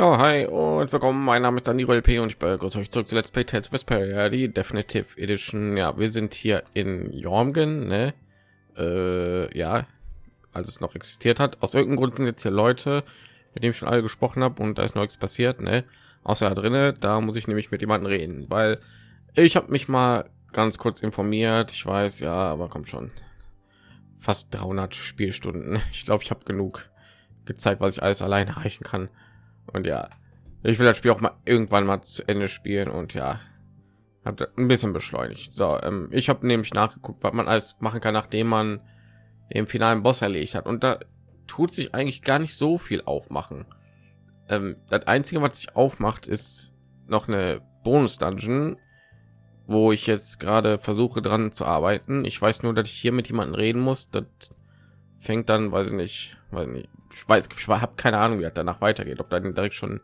Ja, hi und willkommen. Mein Name ist Daniel LP und ich begrüße euch zurück zu Let's Play Tales Vesperia, die Definitive Edition. Ja, wir sind hier in Jormgen, ne? Äh, ja, als es noch existiert hat. Aus irgendeinem Grund sind jetzt hier Leute, mit denen ich schon alle gesprochen habe und da ist noch nichts passiert, ne? Außer da drinnen, da muss ich nämlich mit jemandem reden, weil ich habe mich mal ganz kurz informiert. Ich weiß, ja, aber kommt schon. Fast 300 Spielstunden. Ich glaube, ich habe genug gezeigt, was ich alles allein erreichen kann. Und ja, ich will das Spiel auch mal irgendwann mal zu Ende spielen und ja, habe ein bisschen beschleunigt. So, ähm, ich habe nämlich nachgeguckt, was man alles machen kann, nachdem man den finalen Boss erledigt hat. Und da tut sich eigentlich gar nicht so viel aufmachen. Ähm, das einzige, was sich aufmacht, ist noch eine Bonus-Dungeon, wo ich jetzt gerade versuche dran zu arbeiten. Ich weiß nur, dass ich hier mit jemandem reden muss. Das fängt dann, weiß ich nicht, weiß nicht, ich weiß, ich habe keine Ahnung, wie das danach weitergeht, ob dann direkt schon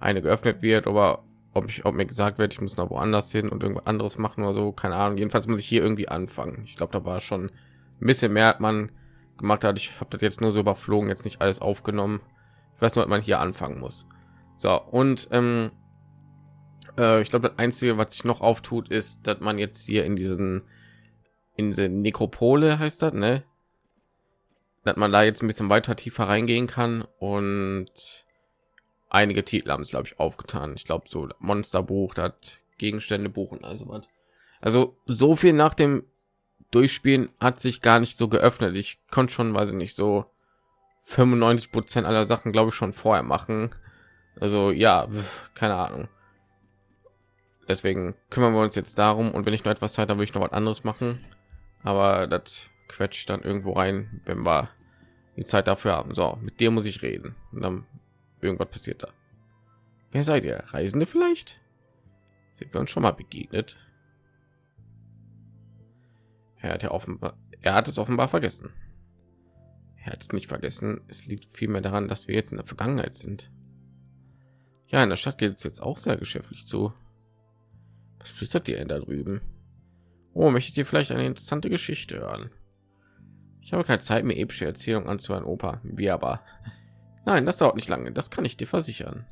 eine geöffnet wird, aber ob ich, ob mir gesagt wird, ich muss noch woanders hin und irgendwas anderes machen oder so, keine Ahnung. Jedenfalls muss ich hier irgendwie anfangen. Ich glaube, da war schon ein bisschen mehr, hat man gemacht hat. Ich habe das jetzt nur so überflogen, jetzt nicht alles aufgenommen. Ich weiß nur, dass man hier anfangen muss. So und ähm, äh, ich glaube, das einzige, was sich noch auftut, ist, dass man jetzt hier in diesen in diese Nekropole heißt das, ne? Dass man da jetzt ein bisschen weiter tiefer reingehen kann und einige Titel haben es glaube ich aufgetan. Ich glaube so Monsterbuch, hat Gegenstände buchen also was. Also so viel nach dem Durchspielen hat sich gar nicht so geöffnet. Ich konnte schon, weiß ich nicht, so 95 Prozent aller Sachen glaube ich schon vorher machen. Also ja, keine Ahnung. Deswegen kümmern wir uns jetzt darum und wenn ich noch etwas Zeit habe, will ich noch was anderes machen. Aber das quetscht dann irgendwo rein, wenn wir die Zeit dafür haben. So, mit dir muss ich reden. Und dann irgendwas passiert da. Wer seid ihr? Reisende vielleicht? Sind wir uns schon mal begegnet? Er hat ja offenbar, er hat es offenbar vergessen. Er hat es nicht vergessen. Es liegt vielmehr daran, dass wir jetzt in der Vergangenheit sind. Ja, in der Stadt geht es jetzt auch sehr geschäftlich zu. Was flüstert ihr denn da drüben? Oh, möchtet ihr vielleicht eine interessante Geschichte hören? Ich habe keine Zeit mehr epische Erzählung anzuhören, Opa. Wie aber? Nein, das dauert nicht lange. Das kann ich dir versichern.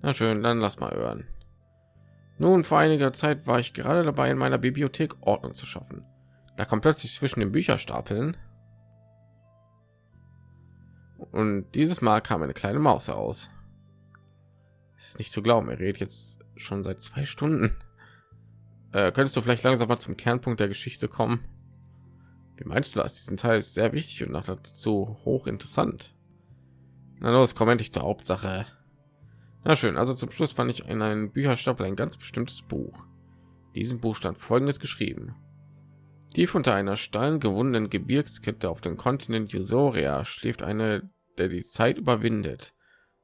Na schön, dann lass mal hören. Nun, vor einiger Zeit war ich gerade dabei, in meiner Bibliothek Ordnung zu schaffen. Da kommt plötzlich zwischen den Bücherstapeln und dieses Mal kam eine kleine Maus heraus. Ist nicht zu glauben, er redet jetzt schon seit zwei Stunden. Äh, könntest du vielleicht langsam mal zum Kernpunkt der Geschichte kommen? Wie meinst du das? Diesen Teil ist sehr wichtig und dazu hoch interessant. Na los, komm endlich zur Hauptsache. Na schön, also zum Schluss fand ich in einem Bücherstapel ein ganz bestimmtes Buch. Diesen Buch stand folgendes geschrieben. Tief unter einer steilen gewundenen Gebirgskette auf dem Kontinent Usoria schläft eine, der die Zeit überwindet.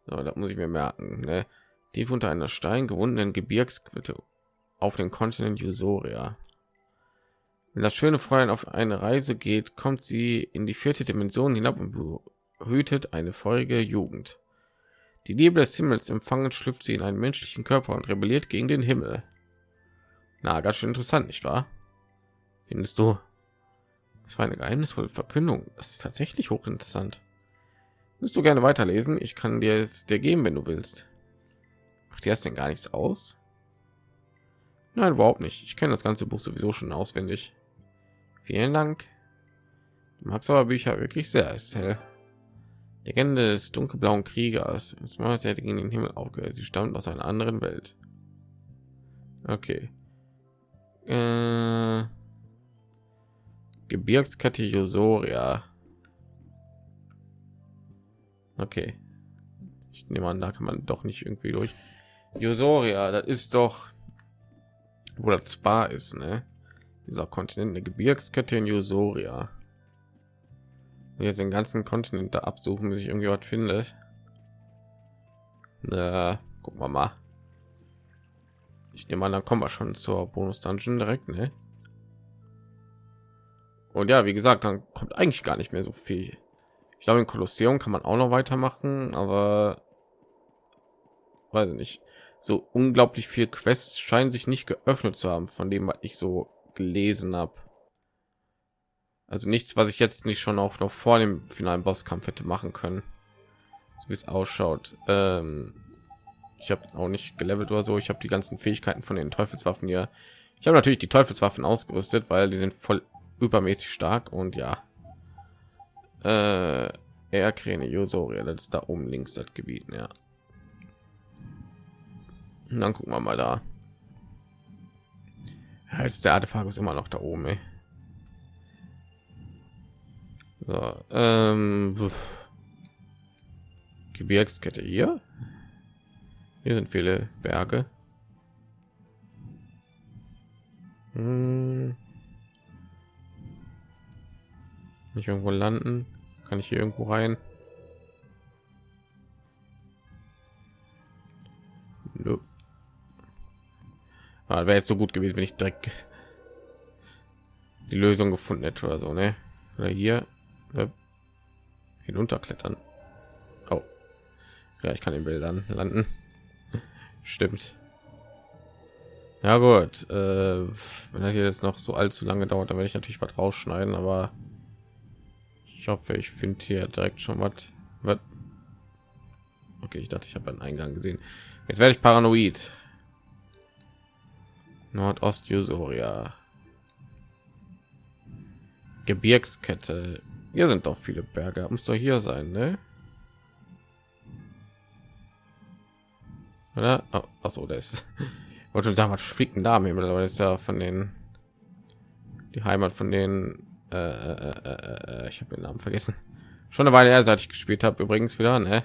So, das muss ich mir merken. Ne? Tief unter einer steilen gewundenen Gebirgskette auf dem Kontinent Usoria. Wenn das schöne Fräulein auf eine Reise geht, kommt sie in die vierte Dimension hinab und behütet eine feurige Jugend. Die Liebe des Himmels empfangen, schlüpft sie in einen menschlichen Körper und rebelliert gegen den Himmel. Na, ganz schön interessant, nicht wahr? Findest du? Das war eine geheimnisvolle Verkündung. Das ist tatsächlich hochinteressant. Willst du gerne weiterlesen? Ich kann dir es dir geben, wenn du willst. Macht dir das denn gar nichts aus? Nein, überhaupt nicht. Ich kenne das ganze Buch sowieso schon auswendig. Vielen Dank. Du magst aber Bücher wirklich sehr, Estelle. Legende des dunkelblauen Kriegers. Das hätte gegen den Himmel aufgehört. Sie stammt aus einer anderen Welt. Okay. Äh, Josoria. Okay. Ich nehme an, da kann man doch nicht irgendwie durch. Josoria, das ist doch, wo das Spa ist, ne? Dieser Kontinent eine Gebirgskette in Jusoria. Jetzt den ganzen Kontinent da absuchen, bis ich irgendwie was findet. Na, gucken wir mal. Ich nehme an, dann kommen wir schon zur Bonus Dungeon direkt, ne? Und ja, wie gesagt, dann kommt eigentlich gar nicht mehr so viel. Ich glaube, in Kolosseum kann man auch noch weitermachen, aber weiß nicht. So unglaublich viel Quests scheinen sich nicht geöffnet zu haben, von dem was ich so gelesen habe. Also nichts, was ich jetzt nicht schon auch noch vor dem finalen Bosskampf hätte machen können. So wie es ausschaut. Ähm, ich habe auch nicht gelevelt oder so ich habe die ganzen fähigkeiten von den teufelswaffen hier ich habe natürlich die teufelswaffen ausgerüstet weil die sind voll übermäßig stark und ja äh, er kräne Josoria, das ist da oben links das gebiet ja und dann gucken wir mal da als der artefakt ist immer noch da oben ey. So, ähm, Gebirgskette hier. Hier sind viele Berge. Hm. Nicht irgendwo landen? Kann ich hier irgendwo rein? Ah, wäre jetzt so gut gewesen, wenn ich direkt die Lösung gefunden hätte oder so, ne? Oder hier ne? hinunterklettern. Oh, ja, ich kann in Bildern landen. Stimmt. Ja gut, äh, wenn das hier jetzt noch so allzu lange dauert, dann werde ich natürlich was rausschneiden, aber ich hoffe, ich finde hier direkt schon was. was. Okay, ich dachte, ich habe einen Eingang gesehen. Jetzt werde ich paranoid. Nordost Jusoria. Gebirgskette. Hier sind doch viele Berge. Muss doch hier sein, ne? Oder? Oh, achso. Ich wollte schon sagen, was fliegt denn da aber ist ja von den die Heimat von den äh, äh, äh, äh ich habe den Namen vergessen. Schon eine Weile her, seit ich gespielt habe, übrigens wieder, ne?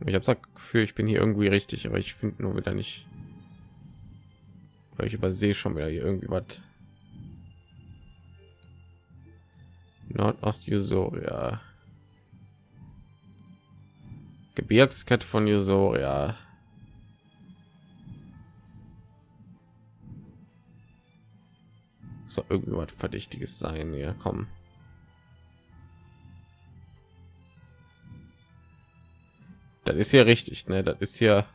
Ich habe das Gefühl, ich bin hier irgendwie richtig, aber ich finde nur wieder nicht. Weil ich übersehe schon wieder hier irgendwie was. Nordost Jusoria. Gebirgskette von Jusoria. So irgendwie was verdächtiges sein. Ja, kommen. Das ist ja richtig, ne? Das ist ja,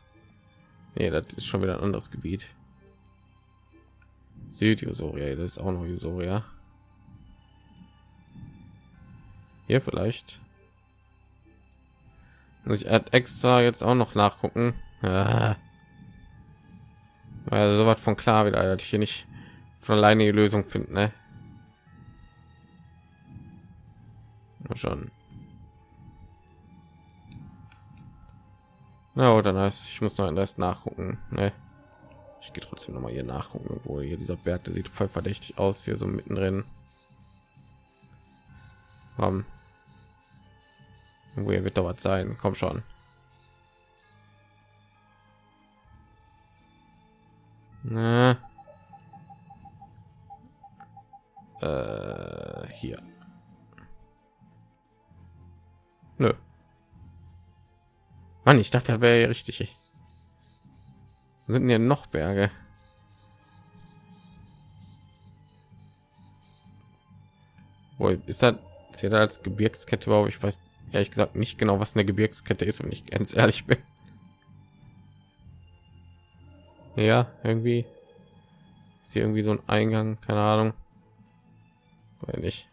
nee, das ist schon wieder ein anderes Gebiet. Südjusoria, das ist auch noch Jusoria. Hier vielleicht. Muss ich extra jetzt auch noch nachgucken. Ja. Also so was von klar wieder, dass ich hier nicht von alleine die Lösung finden, ne? schon. Na, oder das, ich muss noch ein Rest nachgucken, ne? Ich gehe trotzdem noch mal hier nachgucken, wo hier dieser Berg, der sieht voll verdächtig aus, hier so mittendrin. Um, wo wird da was sein? Komm schon. Na. Äh, hier. Nö. Mann, ich dachte, er wäre richtig. Sind hier noch Berge? Wo ist das? Ist als Gebirgskette überhaupt? Ich weiß ehrlich gesagt nicht genau, was eine Gebirgskette ist, wenn ich ganz ehrlich bin. Ja, irgendwie ist hier irgendwie so ein Eingang, keine Ahnung. Weil nicht.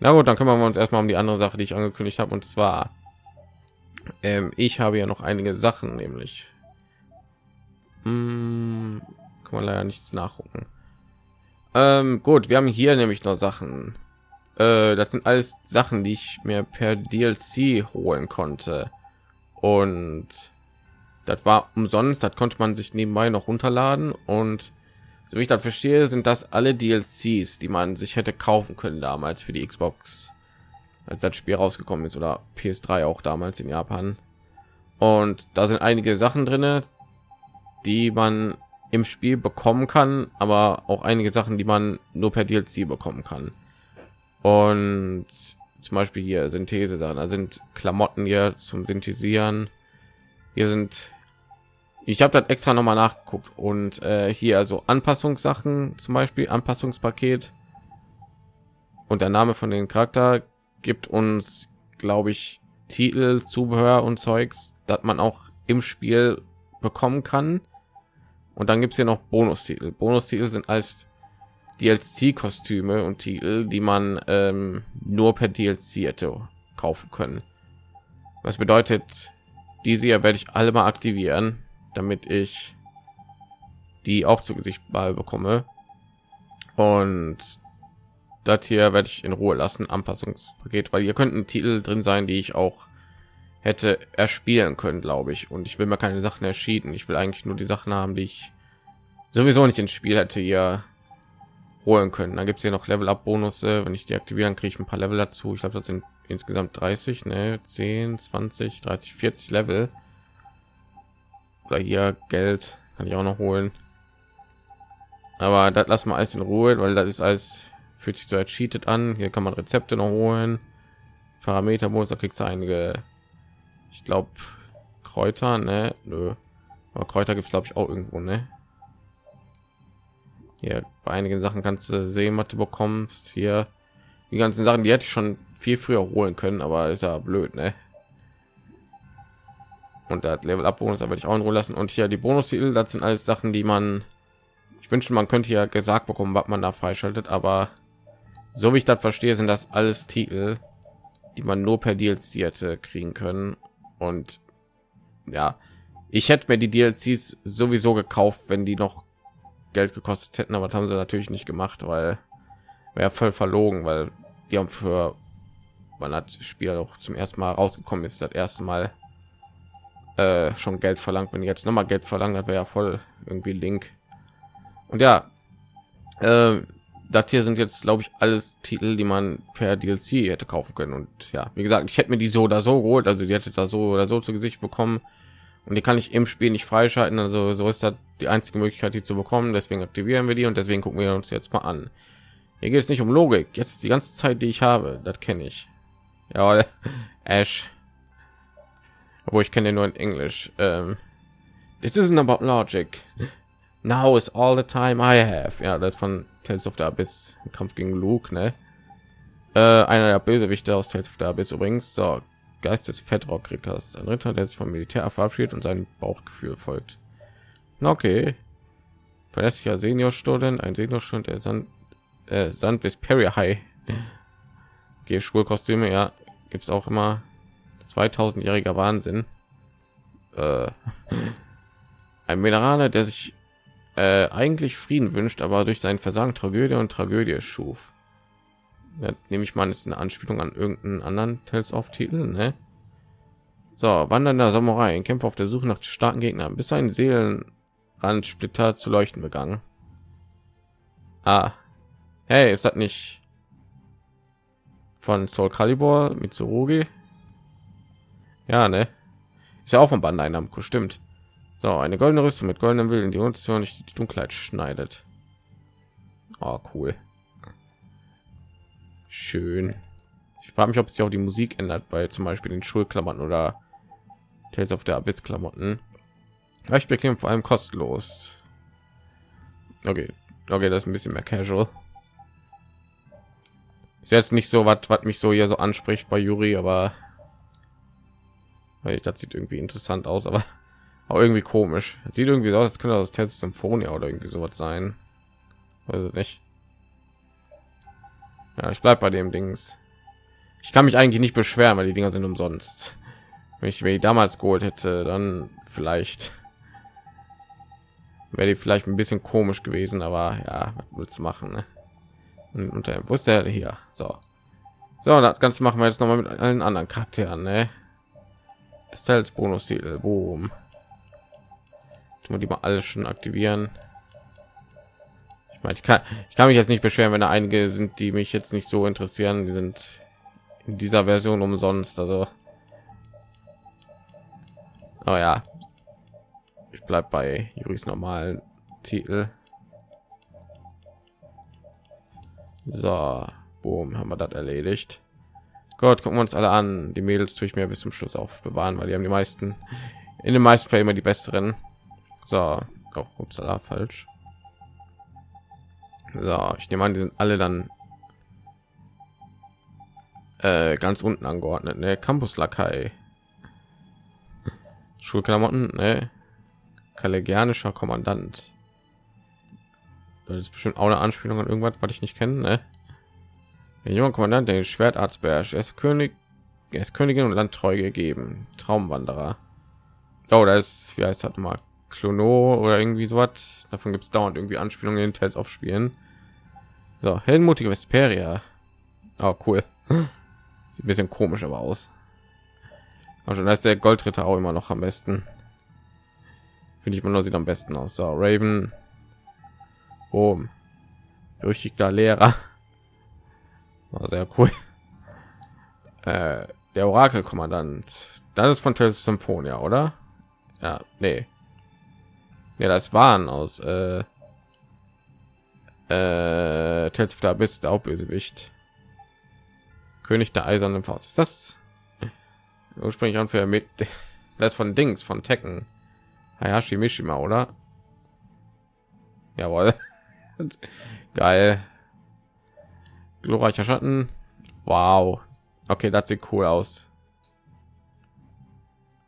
Na gut, dann kümmern wir uns erstmal um die andere Sache, die ich angekündigt habe, und zwar ähm, ich habe ja noch einige Sachen, nämlich hm, kann man leider nichts nachgucken. Ähm, gut, wir haben hier nämlich noch Sachen. Äh, das sind alles Sachen, die ich mir per DLC holen konnte. Und das war umsonst, das konnte man sich nebenbei noch runterladen. Und so wie ich das verstehe, sind das alle DLCs, die man sich hätte kaufen können damals für die Xbox, als das Spiel rausgekommen ist oder PS3 auch damals in Japan. Und da sind einige Sachen drin, die man im Spiel bekommen kann, aber auch einige Sachen, die man nur per DLC bekommen kann und zum Beispiel hier Synthese Sachen, da sind Klamotten hier zum Synthetisieren. Hier sind ich habe das extra noch mal nachgeguckt und äh, hier also Anpassungssachen, zum Beispiel Anpassungspaket und der Name von den Charakter gibt uns, glaube ich, Titel, Zubehör und Zeugs, dass man auch im Spiel bekommen kann. Und dann gibt es hier noch Bonustitel. Bonustitel sind als DLC-Kostüme und Titel, die man ähm, nur per DLC hätte kaufen können. Was bedeutet, diese hier werde ich alle mal aktivieren, damit ich die auch zu Gesicht bekomme. Und das hier werde ich in Ruhe lassen, Anpassungspaket, weil hier könnten Titel drin sein, die ich auch hätte erspielen können, glaube ich. Und ich will mir keine Sachen erschieden. Ich will eigentlich nur die Sachen haben, die ich sowieso nicht ins Spiel hätte hier holen können. Dann gibt es hier noch Level Up Bonus. Wenn ich die aktivieren, kriege ich ein paar Level dazu. Ich glaube, das sind insgesamt 30, ne, 10, 20, 30, 40 Level. Oder hier Geld kann ich auch noch holen. Aber das lassen wir alles in Ruhe, weil das ist alles fühlt sich so als cheated an. Hier kann man Rezepte noch holen. Parameter muss da kriegst du einige, ich glaube, Kräuter, ne? Nö. Aber Kräuter gibt es glaube ich auch irgendwo, ne? Hier bei einigen Sachen kannst du Seematte bekommen. Hier die ganzen Sachen, die hätte ich schon viel früher holen können, aber ist ja blöd, ne? Und das Level Up Bonus werde ich auch in Ruhe lassen. Und hier die Bonus -Titel, das sind alles Sachen, die man ich wünsche, man könnte ja gesagt bekommen, was man da freischaltet, aber so wie ich das verstehe, sind das alles Titel, die man nur per DLC hätte kriegen können. Und ja, ich hätte mir die DLCs sowieso gekauft, wenn die noch Geld gekostet hätten, aber das haben sie natürlich nicht gemacht, weil wäre voll verlogen, weil die haben für man hat Spiel auch zum ersten Mal rausgekommen ist, das erste Mal äh, schon Geld verlangt. Wenn jetzt noch mal Geld verlangt, wäre ja voll irgendwie Link. Und ja, äh, das hier sind jetzt, glaube ich, alles Titel, die man per DLC hätte kaufen können. Und ja, wie gesagt, ich hätte mir die so oder so geholt, also die hätte da so oder so zu Gesicht bekommen. Und die kann ich im Spiel nicht freischalten. Also so ist das die einzige Möglichkeit, die zu bekommen. Deswegen aktivieren wir die und deswegen gucken wir uns jetzt mal an. Hier geht es nicht um Logik. Jetzt die ganze Zeit, die ich habe, das kenne ich. Ja, Ash. Obwohl ich kenne nur in Englisch. Ähm, This isn't about logic. Now is all the time I have. Ja, das von Tales of the Abyss. Kampf gegen Luke, ne? Äh, einer der Bösewichte aus Tales of the Abyss übrigens. So, Geist des Fettrock-Ritters. Ein Ritter, der sich vom Militär verabschiedet und sein Bauchgefühl folgt. Okay. Verlässlicher Senior-Student, ein Senior-Student, der Sand, äh, Sand bis Perry High. Okay, Schulkostüme, ja, gibt es auch immer 2000-jähriger Wahnsinn. Äh, ein Minerale, der sich äh, eigentlich Frieden wünscht, aber durch sein Versagen Tragödie und Tragödie schuf. Ja, nehme ich mal, ist eine Anspielung an irgendeinen anderen Tales of Titel, ne? So, wandernder Samurai, ein Kämpfer auf der Suche nach starken Gegnern, bis ein Seelenrandsplitter zu leuchten begangen. Ah, hey, ist das nicht von Soul Calibur mit Mitsurugi? Ja, ne? Ist ja auch von Bandai Namco, stimmt. So, eine goldene Rüstung mit goldenen Willen, die uns nicht die Dunkelheit schneidet. Oh, cool. Schön. Ich frage mich, ob sich auch die Musik ändert bei zum Beispiel den Schulklamotten oder Tales of the Abyss Klamotten. Ich bekäme vor allem kostenlos. Okay, okay, das ist ein bisschen mehr casual. Ist jetzt nicht so was, was mich so hier so anspricht bei Yuri, aber weil das sieht irgendwie interessant aus, aber auch irgendwie komisch. Das sieht irgendwie so aus, als könnte das Test Symphonia oder irgendwie sowas sein. Also nicht. Ja, ich bleib bei dem Dings. Ich kann mich eigentlich nicht beschweren, weil die Dinger sind umsonst. Wenn ich mir damals geholt hätte, dann vielleicht wäre die vielleicht ein bisschen komisch gewesen, aber ja, was willst du machen? Ne? Und unter wo ist der hier? So, so, das Ganze machen wir jetzt noch mal mit allen anderen Charakteren. Ne? Estelles Bonus-Titel, boom wir die mal alles schon aktivieren? Ich meine ich kann ich kann mich jetzt nicht beschweren wenn da einige sind die mich jetzt nicht so interessieren. Die sind in dieser version umsonst also. Oh ja. Ich bleib bei juris normalen titel. So boom haben wir das erledigt. Gott, gucken wir uns alle an. Die Mädels tue ich mir bis zum Schluss aufbewahren, weil die haben die meisten in den meisten Fällen immer die besseren. So, oh, upsala, falsch. So, ich nehme an, die sind alle dann äh, ganz unten angeordnet. Ne? Campus Lakai. Schulklamotten, ne? Kollegianischer Kommandant. Das ist bestimmt auch eine Anspielung an irgendwas, was ich nicht kenne, ne? Der junge Kommandant, der Schwertarzt beherrscht. Er ist König, er ist Königin und Landtreu gegeben. Traumwanderer. Oh, da ist, wie heißt das mal? Klono oder irgendwie so was. Davon gibt es dauernd irgendwie Anspielungen in Tales auf Spielen. So, heldenmutige Vesperia. Oh, cool. Sieht ein bisschen komisch aber aus. Also da ist der Goldritter auch immer noch am besten. Finde ich immer nur sieht am besten aus. So, Raven. Oh, berüchtigter Lehrer. War sehr cool. Äh, der Orakelkommandant. Das ist von Tales Symphonia, oder? Ja, nee. Ja, das waren aus äh, äh, Tales of the Abyss, der Hauptbösewicht. König der eisernen Faust. Ist das ursprünglich an für mit das von Dings von Tekken. Hayashi Mishima, oder? Jawohl. Geil. Glorreicher Schatten. Wow. Okay, das sieht cool aus.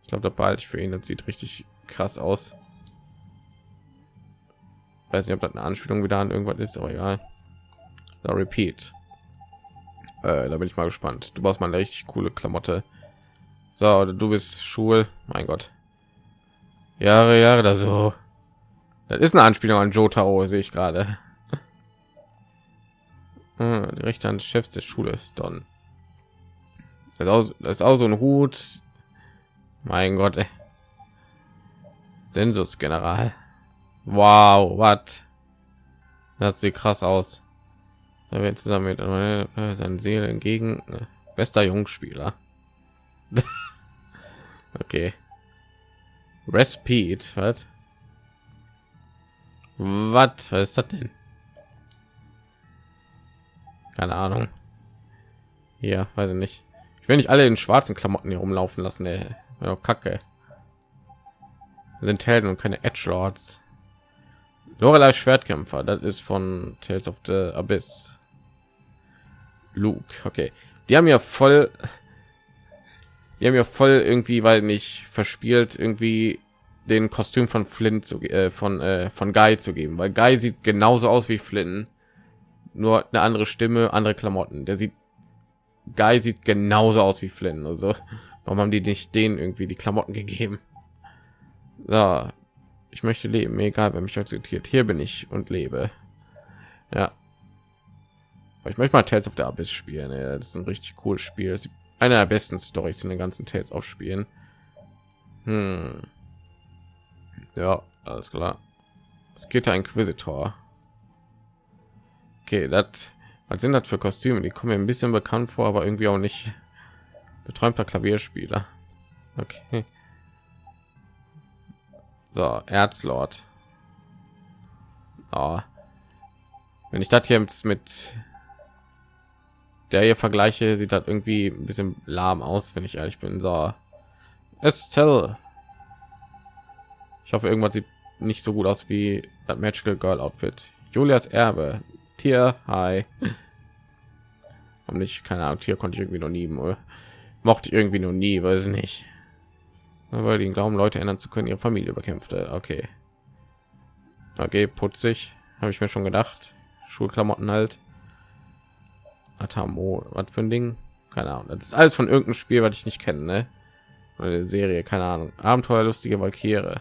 Ich glaube, da bald für ihn. Das sieht richtig krass aus. Weiß nicht, ob das eine Anspielung wieder an irgendwas ist, aber egal. Da repeat. Äh, da bin ich mal gespannt. Du brauchst mal eine richtig coole Klamotte. So, du bist Schul. Mein Gott. Jahre, Jahre da so. Das ist eine Anspielung an Jotaro, sehe ich gerade. Hm, die Rechte an Chefs der Schule ist Don. Das ist, auch, das ist auch so ein Hut. Mein Gott. Sensus General. Wow, was? Das sieht krass aus. Da wird zusammen mit äh, seinen Seele entgegen. Äh, bester Jungspieler. okay. Repeat, was? Was? Was ist das denn? Keine Ahnung. Ja, weiß ich nicht. Ich will nicht alle in schwarzen Klamotten hier rumlaufen lassen. Ey. Kacke. Sind Helden und keine Edge Lords. Lorelei Schwertkämpfer, das ist von Tales of the Abyss. Luke, okay. Die haben ja voll, die haben ja voll irgendwie, weil nicht verspielt, irgendwie den Kostüm von Flint zu, äh, von äh, von Guy zu geben, weil Guy sieht genauso aus wie Flint, nur eine andere Stimme, andere Klamotten. Der sieht Guy sieht genauso aus wie Flynn. Also warum haben die nicht den irgendwie die Klamotten gegeben? Ja, ich möchte leben, egal wer mich akzeptiert. Hier bin ich und lebe. Ja. Ich möchte mal Tales of the Abyss spielen. Ey. Das ist ein richtig cooles Spiel. Das ist einer der besten Stories in den ganzen Tales auf Spielen. Hm. Ja, alles klar. Es geht ein Inquisitor. Okay, das was sind das für Kostüme? Die kommen mir ein bisschen bekannt vor, aber irgendwie auch nicht. Beträumter Klavierspieler. Okay. So, Erzlord. Oh. Wenn ich das hier mit der hier vergleiche, sieht das irgendwie ein bisschen lahm aus, wenn ich ehrlich bin. So, Estelle. Ich hoffe, irgendwas sieht nicht so gut aus wie das Magical Girl Outfit. Julias Erbe. Tier. Hi. Und nicht, keine Ahnung, Tier konnte ich irgendwie noch nie. Mochte ich irgendwie noch nie, weiß nicht weil die glauben leute ändern zu können ihre familie bekämpfte okay. Okay putzig habe ich mir schon gedacht. Schulklamotten halt. Atamo, was für ein ding? Keine ahnung. Das ist alles von irgendeinem spiel was ich nicht kenne ne? eine serie keine ahnung. Abenteuerlustige valkyrie.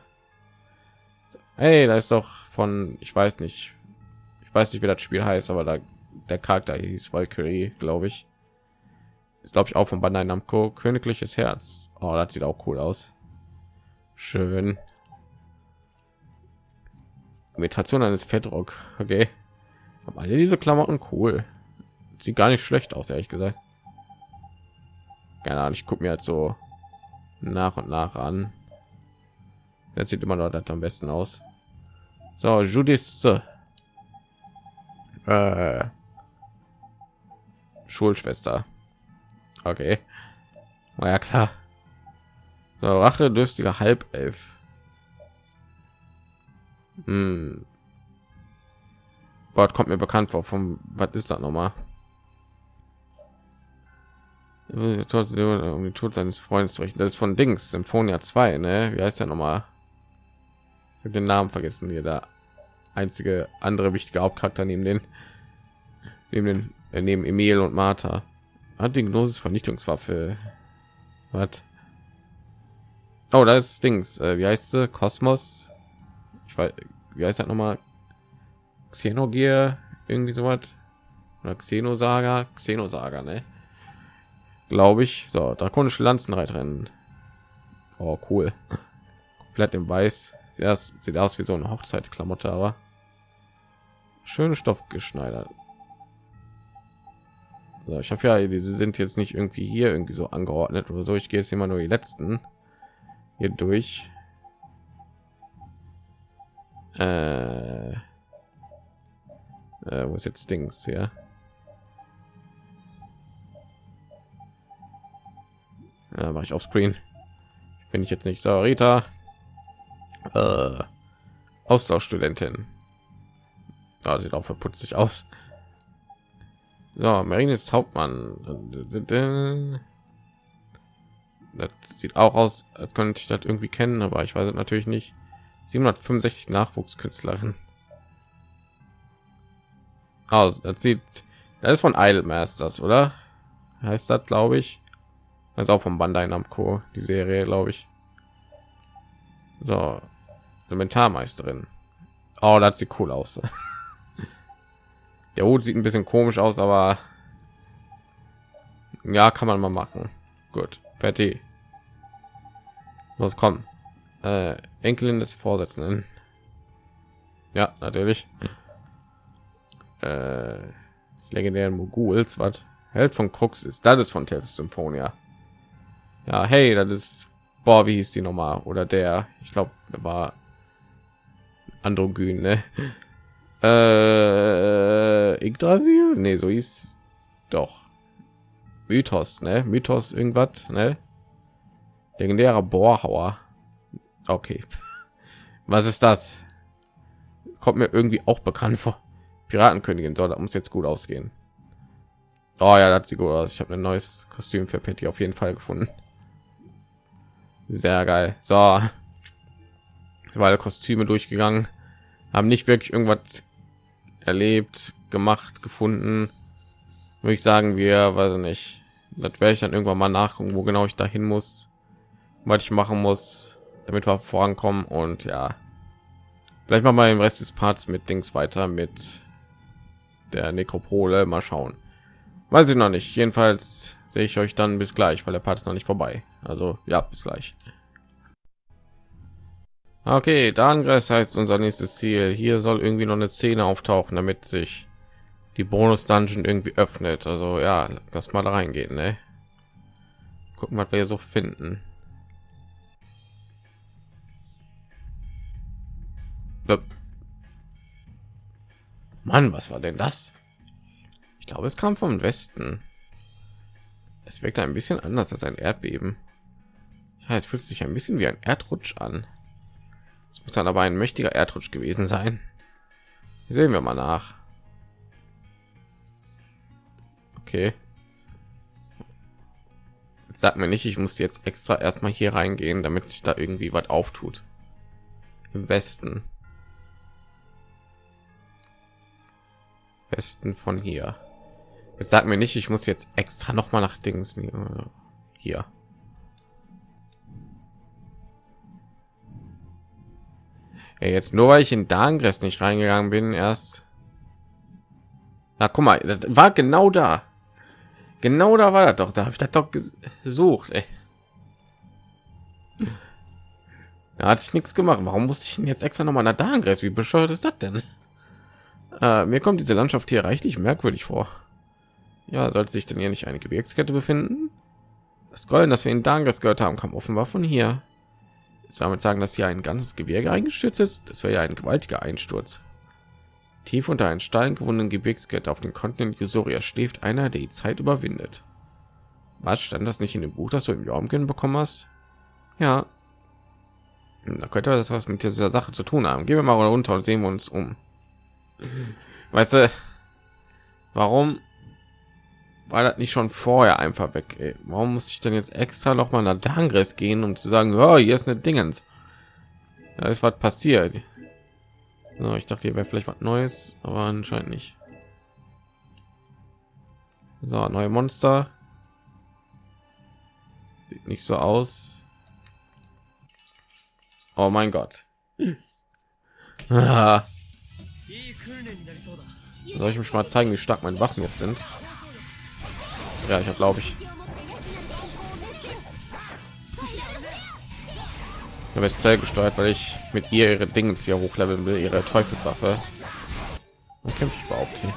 Hey da ist doch von ich weiß nicht. Ich weiß nicht wie das spiel heißt aber da der charakter hieß valkyrie glaube ich. Ist glaube ich auch von bandai namco. Königliches herz. Oh, das sieht auch cool aus Schön. Imitation eines Fettrock. Okay. Aber alle diese Klamotten cool. Sieht gar nicht schlecht aus, ehrlich gesagt. Keine Ahnung, ich gucke mir halt so nach und nach an. Das sieht immer noch das am besten aus. So, Judith. Äh, Schulschwester. Okay. Ja klar. So, Rache durstiger Halbelf. Hm. Gott kommt mir bekannt vor. Vom was ist das nochmal? Um den Tod seines Freundes zu richten. Das ist von Dings, Symphonia 2, ne? Wie heißt der nochmal? Ich habe den Namen vergessen. Hier der einzige andere wichtige Hauptcharakter neben den neben den äh, neben Emil und Martha. Hat die Gnosis Vernichtungswaffe. Was? Oh, da ist Dings. Äh, wie heißt sie? Kosmos. Ich weiß, wie heißt das nochmal? Xenogear, irgendwie so was. Oder Xenosaga, Xenosaga, ne? Glaube ich. So, drakonische Lanzenreiterin. Oh, cool. Komplett im Weiß. Ja, sieht aus wie so eine Hochzeitsklamotte, aber schöne Stoff geschneidert. So, ich habe ja, diese sind jetzt nicht irgendwie hier irgendwie so angeordnet oder so. Ich gehe jetzt immer nur die letzten hier durch. Äh, äh, wo ist jetzt Dings? Ja, mache ich auf Screen. Finde ich jetzt nicht. So, Rita. Äh, Austauschstudentin. Ah, sieht auch verputzt sich aus. So, Marine ist Hauptmann. Das sieht auch aus, als könnte ich das irgendwie kennen, aber ich weiß natürlich nicht. 765 Nachwuchskünstlerin. Also, das sieht, das ist von Idle Masters, oder? Heißt das, glaube ich. Das ist auch von Bandai Namco, die Serie, glaube ich. So, Elementarmeisterin. Oh, das sieht cool aus. Der Hut sieht ein bisschen komisch aus, aber ja, kann man mal machen. Gut, Patty. Was kommen? Äh, Enkelin des Vorsitzenden. Ja, natürlich. Äh, das legendären Moguls, was Held von Krux ist. Das ist von Tales Symphonia. Ja, hey, das ist boah, wie hieß die nochmal? Oder der, ich glaube, war Androgyn, ne? Äh, Yggdrasil? Nee, so hieß doch. Mythos, ne? Mythos irgendwas, ne? Legendärer Bohrhauer. Okay. Was ist das? Kommt mir irgendwie auch bekannt vor. Piratenkönigin soll, das muss jetzt gut ausgehen. Oh ja, das sieht gut aus. Ich habe ein neues Kostüm für Petty auf jeden Fall gefunden. Sehr geil. So, weil Kostüme durchgegangen, haben nicht wirklich irgendwas erlebt, gemacht, gefunden. Würde ich sagen, wir, weiß nicht, das werde ich dann irgendwann mal nachgucken, wo genau ich dahin muss, was ich machen muss, damit wir vorankommen und ja, vielleicht mal mal im Rest des Parts mit Dings weiter mit der Nekropole. Mal schauen. Weiß ich noch nicht. Jedenfalls sehe ich euch dann bis gleich, weil der Part ist noch nicht vorbei. Also ja, bis gleich. Okay, Darngreis heißt unser nächstes Ziel. Hier soll irgendwie noch eine Szene auftauchen, damit sich die Bonus Dungeon irgendwie öffnet. Also ja, lass mal da reingehen, ne? Gucken, was wir hier so finden. Mann, was war denn das? Ich glaube, es kam vom Westen. Es wirkt ein bisschen anders als ein Erdbeben. Ja, es fühlt sich ein bisschen wie ein Erdrutsch an. Es muss dann aber ein mächtiger Erdrutsch gewesen sein. Sehen wir mal nach. Okay. Sagt mir nicht, ich muss jetzt extra erstmal hier reingehen, damit sich da irgendwie was auftut. Im Westen. Westen von hier. Jetzt sagt mir nicht, ich muss jetzt extra noch mal nach Dings hier. Ja, jetzt nur weil ich in Dangress nicht reingegangen bin, erst. Na, guck mal, das war genau da. Genau da war das doch. Da habe ich das doch gesucht. Ey. Da hatte ich nichts gemacht. Warum musste ich denn jetzt extra noch mal nach Dangress? Wie bescheuert ist das denn? Äh, mir kommt diese Landschaft hier reichlich merkwürdig vor. Ja, sollte sich denn hier nicht eine Gebirgskette befinden? Das Golden, das wir in Dangress gehört haben, kam offenbar von hier. Jetzt damit sagen, dass hier ein ganzes Gebirge eingestürzt ist. Das wäre ja ein gewaltiger Einsturz. Tief unter einen Stein gewundenen Gebirgskette auf dem Kontinent Jusoria schläft einer, der die Zeit überwindet. Was stand das nicht in dem Buch, das du im Jormgen bekommen hast? Ja. Da könnte das was mit dieser Sache zu tun haben. Gehen wir mal runter und sehen wir uns um. Weißt du, warum war das nicht schon vorher einfach weg? Ey? Warum muss ich denn jetzt extra noch mal nach Dangres gehen, um zu sagen, ja, hier ist eine Dingens. Da ist was passiert. So, ich dachte, hier wäre vielleicht was Neues, aber anscheinend nicht. So, neue Monster. Sieht nicht so aus. Oh mein Gott. Soll ich mich mal zeigen, wie stark meine Waffen jetzt sind? Ja, ich glaube ich. Habe gesteuert, weil ich mit ihr ihre Dinge hier hochleveln will, ihre Teufelswaffe. Und kämpfe ich überhaupt hier?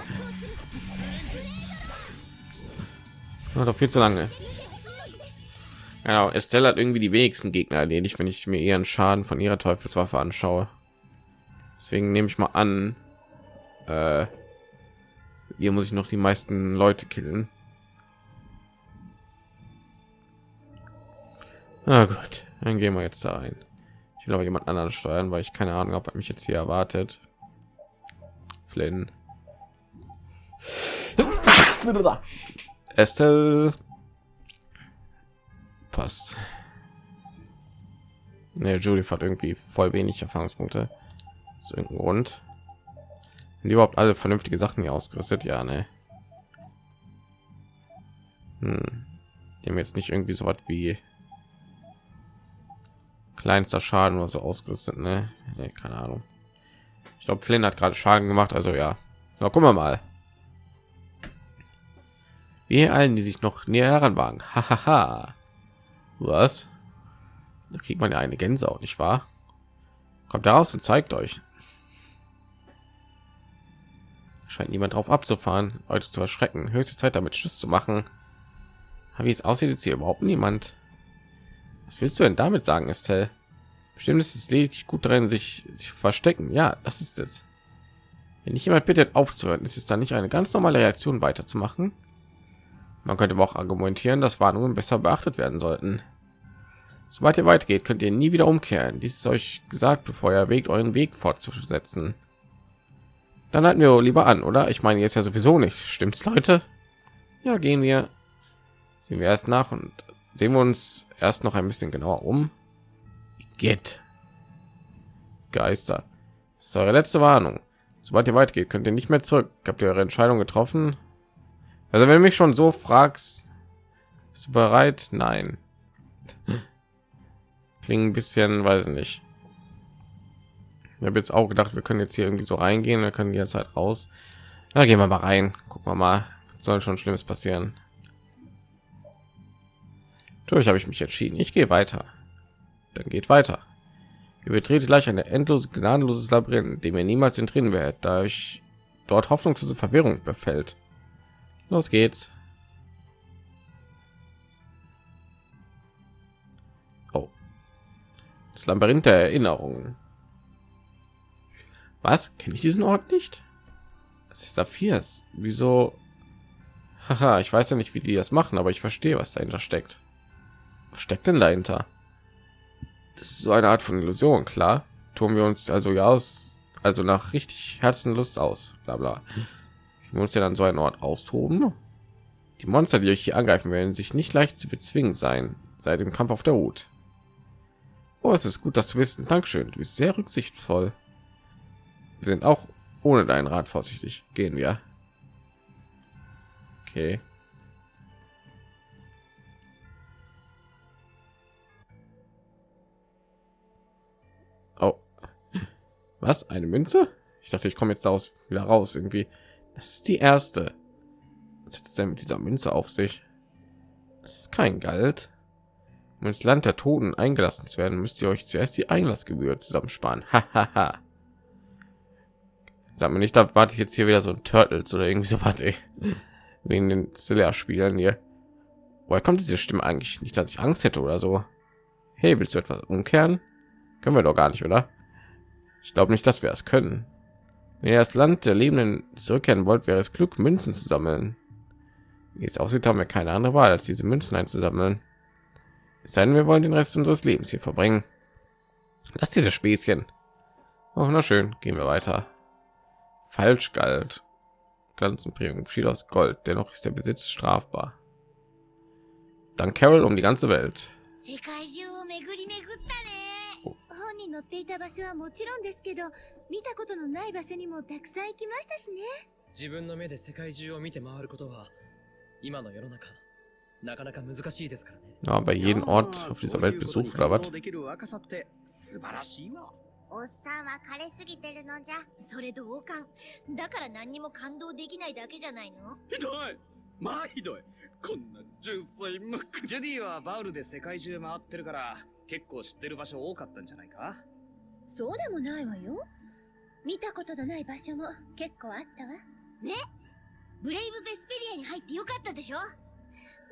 Ja, doch viel zu lange. Genau, Estelle hat irgendwie die wenigsten Gegner erledigt, wenn ich mir ihren Schaden von ihrer Teufelswaffe anschaue. Deswegen nehme ich mal an, äh, hier muss ich noch die meisten Leute killen. Na gut, dann gehen wir jetzt da rein. Ich will aber jemand anderen steuern, weil ich keine Ahnung, ob er mich jetzt hier erwartet. Flynn. Estelle passt. Ne, Julie hat irgendwie voll wenig Erfahrungspunkte. Aus irgendeinem Grund. Sind die überhaupt alle vernünftige Sachen hier ausgerüstet? Ja, ne. Hm. Die jetzt nicht irgendwie so was wie kleinster Schaden oder so ausgerüstet, ne? Nee, keine Ahnung. Ich glaube, Flynn hat gerade Schaden gemacht, also ja. Na, gucken wir mal. Wie allen, die sich noch näher heranwagen. Hahaha. Was? Da kriegt man ja eine Gänsehaut, nicht wahr? Kommt heraus und zeigt euch. Scheint niemand drauf abzufahren, Leute zu erschrecken. Höchste Zeit, damit Schuss zu machen. Wie es aussieht, ist hier überhaupt niemand. Was willst du denn damit sagen, Estelle? Bestimmt ist es lediglich gut drin, sich, sich verstecken. Ja, das ist es. Wenn nicht jemand bittet aufzuhören, ist es dann nicht eine ganz normale Reaktion weiterzumachen? Man könnte aber auch argumentieren, dass Warnungen besser beachtet werden sollten. Sobald ihr weit geht, könnt ihr nie wieder umkehren. Dies ist euch gesagt, bevor ihr erwägt, euren Weg fortzusetzen. Dann halten wir lieber an, oder? Ich meine jetzt ja sowieso nicht. Stimmt's, Leute? Ja, gehen wir. Sehen wir erst nach und sehen wir uns erst noch ein bisschen genauer um. Geht. Geister. Das ist eure letzte Warnung. Sobald ihr weit geht, könnt ihr nicht mehr zurück. Habt ihr eure Entscheidung getroffen? Also wenn du mich schon so fragst, bist du bereit? Nein. Klingt ein bisschen, weiß nicht. Ich habe jetzt auch gedacht, wir können jetzt hier irgendwie so reingehen, wir können die Zeit raus. Da gehen wir mal rein. Gucken wir mal, soll schon Schlimmes passieren. Natürlich habe ich mich entschieden. Ich gehe weiter. Dann geht weiter. Ihr betretet gleich eine endlose, gnadenloses Labyrinth, dem ihr niemals entrinnen werdet, da euch dort hoffnungslose Verwirrung befällt. Los geht's. Oh. Das Labyrinth der Erinnerungen. Was? Kenne ich diesen Ort nicht? Das ist Saphirs. Wieso? Haha, ich weiß ja nicht, wie die das machen, aber ich verstehe, was dahinter steckt. Steckt denn dahinter? Das ist so eine Art von Illusion, klar. Tun wir uns also ja aus, also nach richtig Herzenlust aus, bla bla wir uns ja dann so einen Ort austoben. Die Monster, die euch hier angreifen werden, sich nicht leicht zu bezwingen sein, seit dem Kampf auf der Hut. Oh, es ist gut, dass du wissen. Dankeschön. Du bist sehr rücksichtsvoll. Wir sind auch ohne deinen Rat vorsichtig. Gehen wir. Okay. Was? Eine Münze? Ich dachte, ich komme jetzt daraus wieder raus irgendwie. Das ist die erste. Was hat es denn mit dieser Münze auf sich? Es ist kein Geld. Um ins Land der Toten eingelassen zu werden, müsst ihr euch zuerst die Einlassgebühr zusammensparen. Hahaha. Sag mir nicht, da warte ich jetzt hier wieder so ein Turtles oder irgendwie so was, ey. Wegen den Zilla-Spielern hier. Woher kommt diese Stimme eigentlich? Nicht, dass ich Angst hätte oder so. Hey, willst du etwas umkehren? Können wir doch gar nicht, oder? Ich glaube nicht, dass wir es können. Wenn ihr das Land der Lebenden zurückkehren wollt, wäre es klug, Münzen zu sammeln. Wie es aussieht, haben wir keine andere Wahl, als diese Münzen einzusammeln. Es sei denn, wir wollen den Rest unseres Lebens hier verbringen. Lass diese Späßchen. Oh, na schön, gehen wir weiter. Falsch galt. Glanzenprägung schied aus Gold, dennoch ist der Besitz strafbar. Dann Carol um die ganze Welt. っていた場所はもちろんですけど、見たことのない場所にもたくさん行きましたしね。自分の目で世界中を見て回ることは、今の世の中、なかなか難しいですからね。Ja, bei jedem Ort auf dieser Welt besucht oder was? 素晴らしいわ。おっさんは枯れすぎてるのじゃ。それ同感だから何にも感動できないだけじゃないの？ひどい。まあひどい。こんな純粋無垢。ジュディはバウルで世界中回ってるから結構知ってる場所多かったんじゃないか？そうでもないわよ。見たことのない場所も結構あったわ。ブレイブ・ベスペリアに入ってよかったでしょ。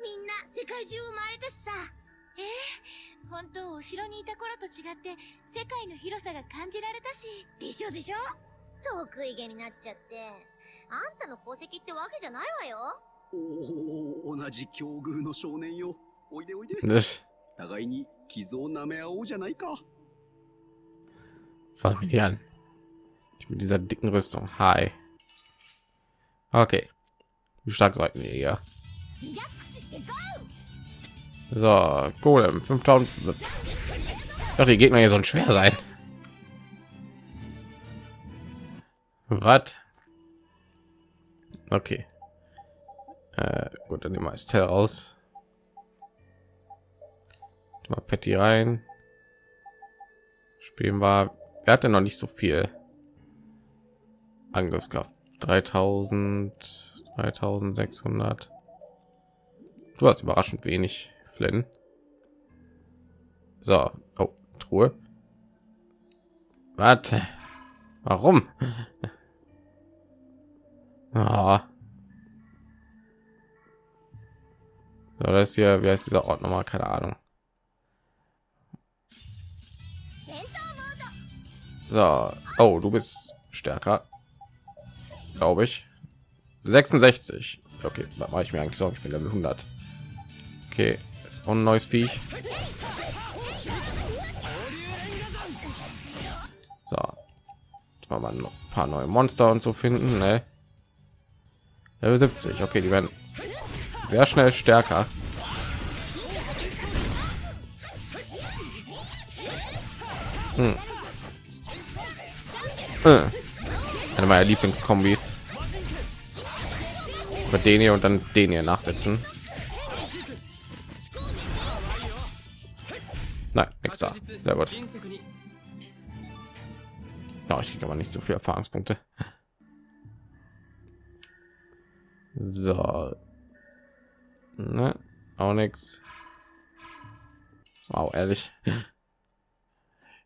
みんな世界中を回れたしさ。本当お城にいた頃と違って世界の広さが感じられたし。でしょでしょ。得意げになっちゃって。あんたの功績ってわけじゃないわよ。おお同じ境遇の少年よ。おいでおいで。互いに傷を舐め合おうじゃないか Fass mit dir an. Ich mit dieser dicken Rüstung. Hi. Okay. Wie stark sollten wir hier? So, Golem 5000. Doch die Gegner hier sollen schwer sein. Was? Okay. Äh, gut, dann nehmen wir Estelle raus. Mal Patty rein. Spielen wir er hatte noch nicht so viel Angriffskraft. 3000, 3600. Du hast überraschend wenig, Flynn. So, oh, Truhe. Warte. Warum? Ah. So, das ist hier, wie heißt dieser Ort nochmal? Keine Ahnung. So, oh, du bist stärker, glaube ich. 66. Okay, da mache ich mir eigentlich Sorgen. Ich bin Level 100. Okay, ist auch ein neues Viech. So, Jetzt noch ein paar neue Monster und so finden. Ne? Level 70. Okay, die werden sehr schnell stärker. Hm. Äh. Eine meiner Lieblingskombis. Mit den hier und dann den hier nachsetzen. Nein, nix da. Sehr gut. Ja, ich kriege aber nicht so viel Erfahrungspunkte. So. Ne? Auch nichts. Wow, ehrlich.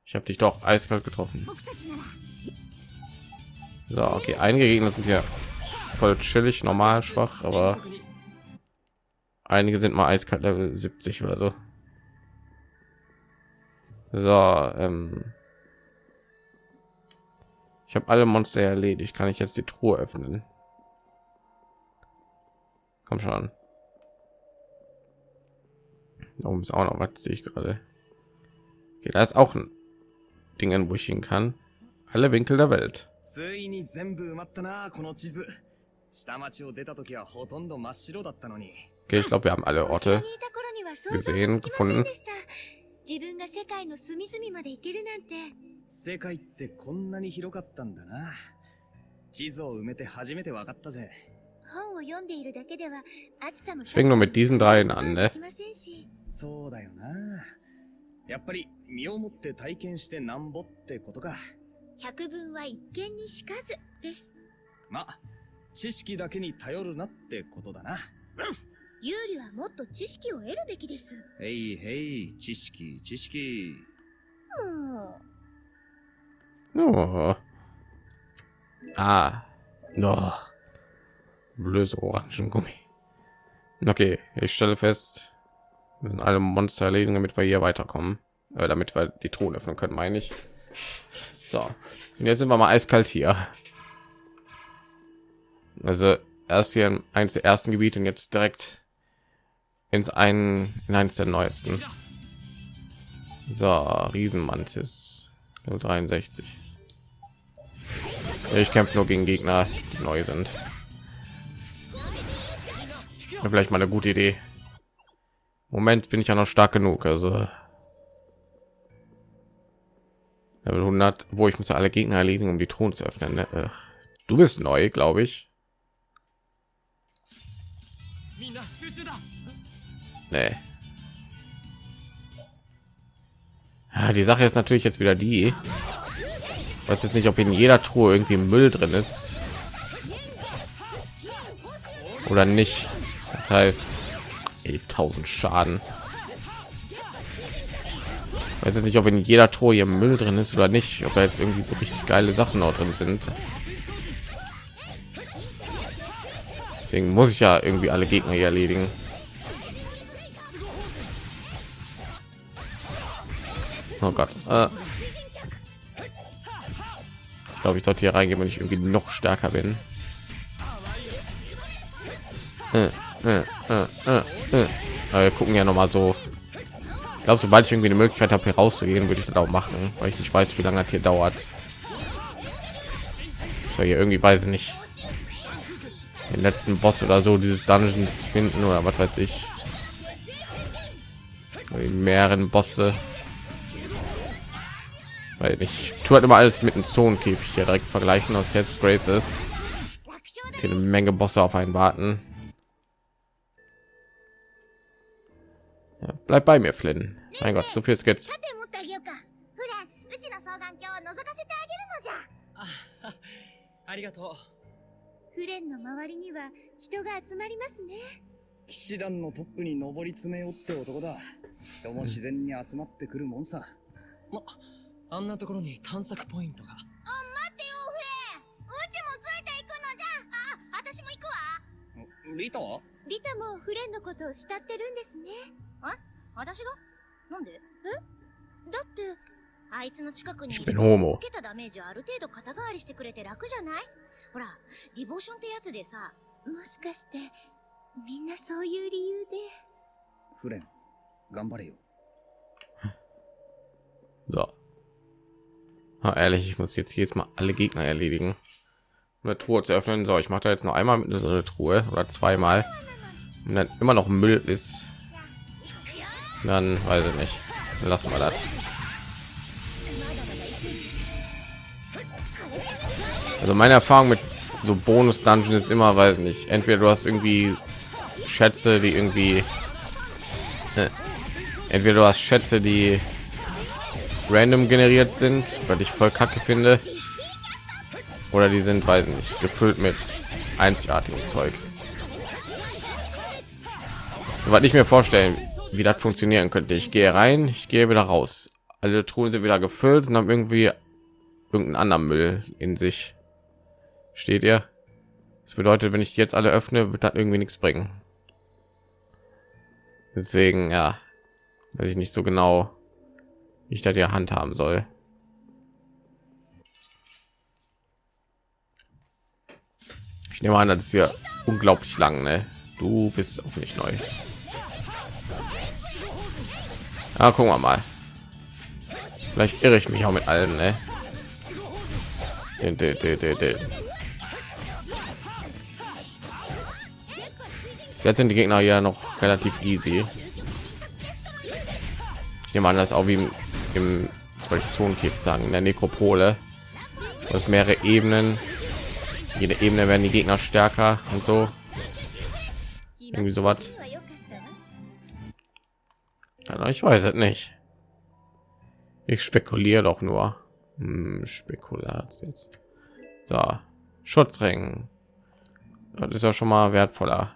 Ich habe dich doch eiskalt getroffen. So, okay, einige Gegner sind hier voll chillig, normal, schwach, aber einige sind mal eiskalt Level 70 oder so. So, ähm ich habe alle Monster erledigt. Kann ich jetzt die Truhe öffnen? Komm schon. Da oben ist auch noch was, sehe ich gerade. Okay, da ist auch ein Ding, wo ich hin kann. Alle Winkel der Welt. ついに全部埋まったなこの地図。下町を出た時はほとんど真っ白だったのに。Okay, ich glaube, wir haben alle Orte. にいた頃には想像も gesehen, つきません gefunden. でした。自分が世界の隅々まで行けるなんて。世界ってこんなに広かったんだな。地図を埋めて初めて分かったぜ。本を読んでいるだけでは暑さも fängt nur mit diesen dreien an, ne? そうだよな。やっぱり身をもって体験してなんぼってことか百聞は一見にしかずですま知識だけに頼るなってことだな有利はもっと知識を得るべきですへいへい知識知識もう Oh. Ah. No. Blöse Orangengummi. Okay, ich stelle fest, wir müssen alle Monster erledigen, damit wir hier weiterkommen. Äh, damit wir die Truhe öffnen können, meine ich. So, und jetzt sind wir mal eiskalt hier. Also erst hier in eins der ersten Gebiete und jetzt direkt ins einen in eines der neuesten. So, Riesenmantis Level 63. Ja, Ich kämpfe nur gegen Gegner, die neu sind. Vielleicht mal eine gute Idee. Moment bin ich ja noch stark genug, also Level 100, wo ich muss alle Gegner erledigen, um die Thron zu öffnen. Ne? Du bist neu, glaube ich. Nee. Ja, die Sache ist natürlich jetzt wieder die, weiß jetzt nicht, ob in jeder Truhe irgendwie Müll drin ist oder nicht. Das heißt 11.000 Schaden. Weiß jetzt nicht, ob in jeder Truhe hier Müll drin ist oder nicht. Ob da jetzt irgendwie so richtig geile Sachen noch drin sind. Deswegen muss ich ja irgendwie alle Gegner hier erledigen. Oh Gott. Äh. Ich glaube, ich sollte hier reingehen, wenn ich irgendwie noch stärker bin. Äh, äh, äh, wir gucken ja noch mal so. Glaube, sobald ich irgendwie eine Möglichkeit habe, hier rauszugehen, würde ich das auch machen, weil ich nicht weiß, wie lange das hier dauert. So hier irgendwie weiß ich nicht den letzten Boss oder so dieses Dungeons finden oder was weiß ich. Die mehreren Bosse. Weil ich tue halt immer alles mit dem Zonenkäfig hier direkt vergleichen aus jetzt Graces. Hier eine Menge Bosse auf einen warten. Bleib bei mir, Flynn. Mein Gott, so viel てあげようかフレンうちの双眼鏡を覗かせてあげるのじゃあありがとフレンの周りには人が集まりますね騎士団のトップに上り詰めようって男だ。人も自然に集まってくるもんさ。うまあんなところに探索ポイントが待ってよフレンうちもついていくのじゃあ私も行くわリタリタもフレンのことを慕ってるんですね 私がなんでだってあいつの近くにい Ich れ bin ば Homo. 受けたダメージをある程度肩代わりしてくれて楽じゃないほらディボーションってやつでさもしかしてみんなそういう理由でフレン、頑張れよ。 So. Ah, ehrlich, ich muss jetzt jedes Mal alle Gegner erledigen. Um eine Truhe zu öffnen. So, ich mache da jetzt noch einmal mit so eine Truhe oder zweimal. Und dann immer noch Müll ist. Dann weiß ich nicht. Lassen wir das. Also meine Erfahrung mit so Bonus Dungeon ist immer, weiß nicht. Entweder du hast irgendwie Schätze, die irgendwie entweder du hast Schätze, die random generiert sind, weil ich voll kacke finde, oder die sind, weiß nicht, gefüllt mit einzigartigem Zeug. Soweit ich mir vorstellen, wie das funktionieren könnte. Ich gehe rein, ich gehe wieder raus. Alle Truhen sind wieder gefüllt und haben irgendwie irgendeinen anderen Müll in sich. Steht ihr? Das bedeutet, wenn ich jetzt alle öffne, wird das irgendwie nichts bringen. Deswegen, ja, weiß ich nicht so genau, wie ich da die Hand haben soll. Ich nehme an, das ist hier unglaublich lang, ne? Du bist auch nicht neu. Ah, gucken wir mal. Vielleicht irre ich mich auch mit allen, ne? Den, den, den, den, den. Jetzt sind die Gegner ja noch relativ easy. Ich nehme an, das auch wie im, im Zonenkick sagen, in der Nekropole. Aus mehrere Ebenen. Jede Ebene werden die Gegner stärker und so. Irgendwie so was. わ Ja, ich weiß es nicht. Ich spekuliere doch nur. Hm, Spekulat jetzt. So, Schutzring. Das ist ja schon mal wertvoller.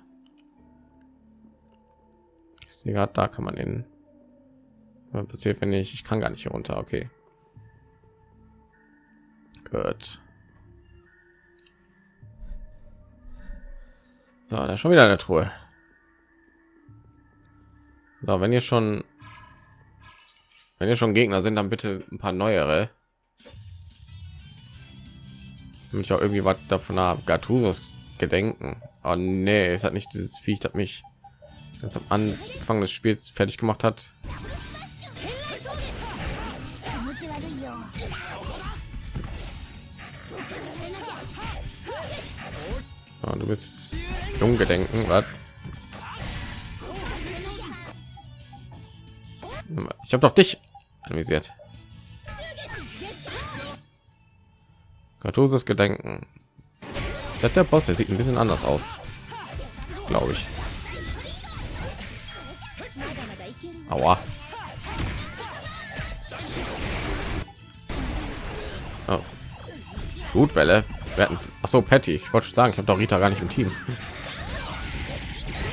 Ich sehe gerade, da kann man den. Was passiert, wenn ich? Ich kann gar nicht hier runter. Okay. Gut. So, da ist schon wieder eine Truhe. So, wenn ihr schon, wenn ihr schon Gegner sind, dann bitte ein paar neuere. Damit ich auch irgendwie was davon habe. Gattusos Gedenken. Oh nee, es hat nicht dieses Viech, das mich ganz am Anfang des Spiels fertig gemacht hat. Oh, du bist Junggedenken, was? Ich habe doch dich anvisiert. Gatusos Gedenken. Das der Boss? Der sieht ein bisschen anders aus, glaube ich. Aua. Oh. Blutwelle. Wir hatten, ach so, Patty. Ich wollte sagen, ich habe doch Rita gar nicht im Team.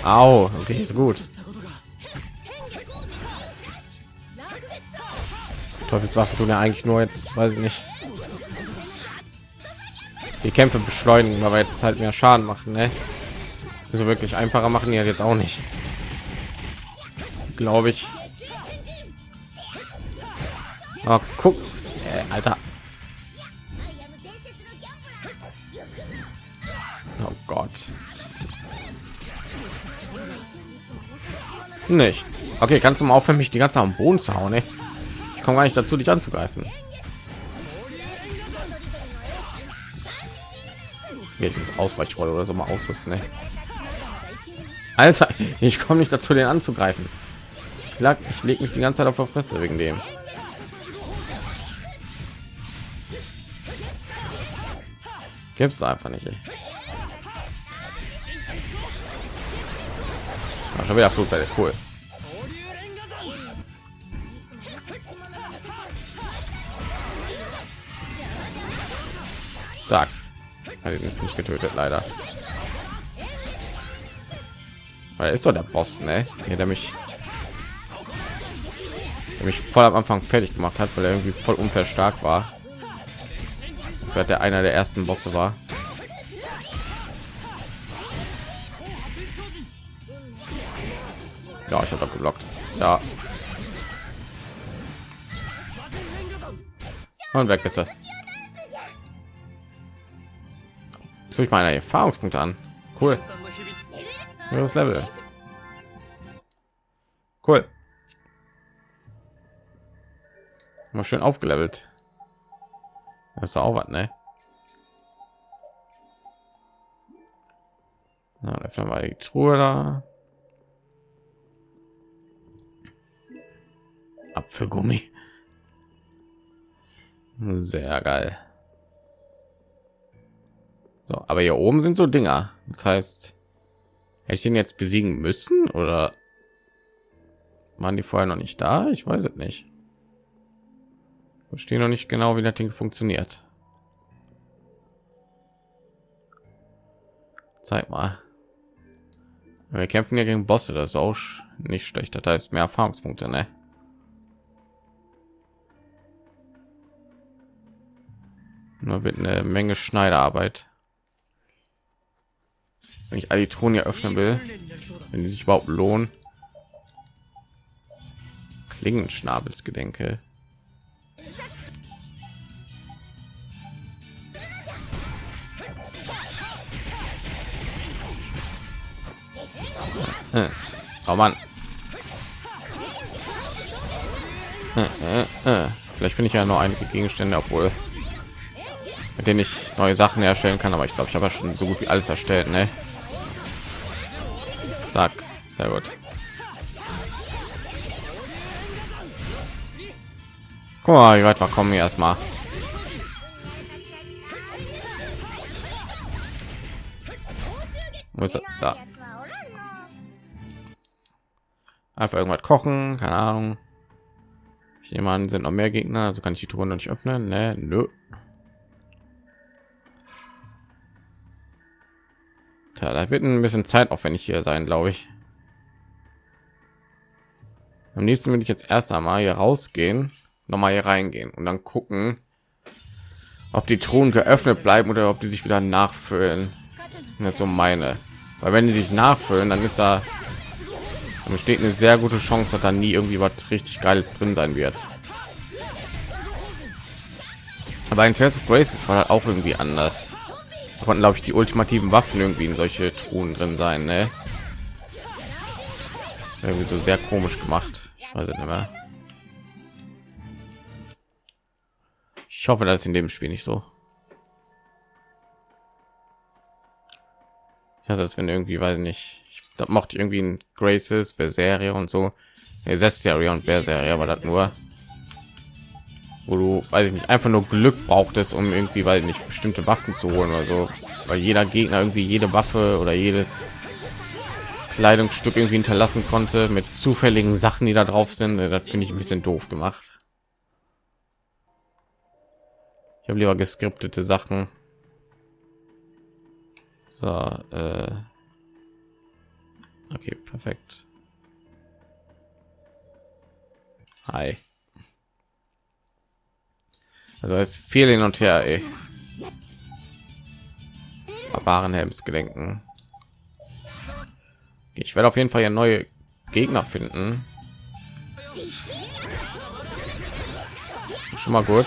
Au, okay, ist gut. Teufelswaffen tun ja eigentlich nur jetzt, weiß ich nicht. Die Kämpfe beschleunigen, aber jetzt halt mehr Schaden machen, ne? So wirklich einfacher machen die halt jetzt auch nicht. Glaube ich. Oh, guck, äh, Alter. Oh Gott. Nichts. Okay, kannst du mal aufhören, mich die ganze Zeit am Boden zu hauen, ey? Komme gar nicht dazu, dich anzugreifen. Ausweichrolle oder so mal ausrüsten, ey. Alter, ich komme nicht dazu, den anzugreifen. Ich lag, ich lege mich die ganze Zeit auf der Fresse wegen dem. Gibt's einfach nicht. Ey. Schon wieder Flugwelle, cool. Zack. Hat ihn nicht getötet, leider. Weil ist doch der Boss, ne? Hier, der mich, der mich voll am Anfang fertig gemacht hat, weil er irgendwie voll unfair stark war. Vielleicht der einer der ersten Bosse war. Ja, ich habe geblockt. Ja. Und weg ist er. Soll ich meine Erfahrungspunkte an? Cool. Das Level. Cool. Mal schön aufgelevelt. Das ist auch was, ne? Na, öffnen wir die Truhe da. Apfelgummi. Sehr geil. So, aber hier oben sind so Dinger. Das heißt, hätte ich den jetzt besiegen müssen oder waren die vorher noch nicht da? Ich weiß es nicht. Verstehe noch nicht genau, wie das Ding funktioniert. Zeig mal. Wir kämpfen ja gegen Bosse, das ist auch nicht schlecht. Das heißt mehr Erfahrungspunkte, ne? Nur wird eine Menge Schneiderarbeit. Wenn ich Alitronia öffnen will, wenn die sich überhaupt lohnen. Klingenschnabelsgedenke. Hm. Oh Mann. Hm, hm, Vielleicht finde ich ja nur einige Gegenstände, obwohl mit denen ich neue Sachen erstellen kann, aber ich glaube, ich habe ja schon so gut wie alles erstellt, ne? Zack, sehr gut. Guck mal, wie weit wir kommen hier erstmal. Wo? Da. Einfach irgendwas kochen, keine Ahnung. Ich nehme an, sind noch mehr Gegner, also kann ich die Truhe noch nicht öffnen. Ne, nö. Tja, da wird ein bisschen Zeit aufwendig hier sein, glaube ich. Am liebsten würde ich jetzt erst einmal hier rausgehen, noch mal hier reingehen und dann gucken, ob die Truhen geöffnet bleiben oder ob die sich wieder nachfüllen. Nicht so meine, weil wenn die sich nachfüllen, dann ist da dann besteht eine sehr gute Chance, dass da nie irgendwie was richtig Geiles drin sein wird. Aber in Tales of Graces war halt auch irgendwie anders konnten glaube ich die ultimativen waffen irgendwie in solche truhen drin sein ne? irgendwie so sehr komisch gemacht. Ich weiß nicht mehr. Ich hoffe dass in dem spiel nicht so. Ich hasse es wenn irgendwie weiß nicht ich das mochte irgendwie ein graces serie und so. Serie und Berserie, aber das nur wo du weiß ich nicht einfach nur Glück brauchtest, um irgendwie weil nicht bestimmte Waffen zu holen oder so, weil jeder Gegner irgendwie jede Waffe oder jedes Kleidungsstück irgendwie hinterlassen konnte mit zufälligen Sachen, die da drauf sind. Äh, Das finde ich ein bisschen doof gemacht. Ich habe lieber geskriptete Sachen. So, äh okay, perfekt. Hi. Also es viel hin und her, ey. Barbarenhelmsgedenken. Ich werde auf jeden Fall ja neue Gegner finden. Schon mal gut.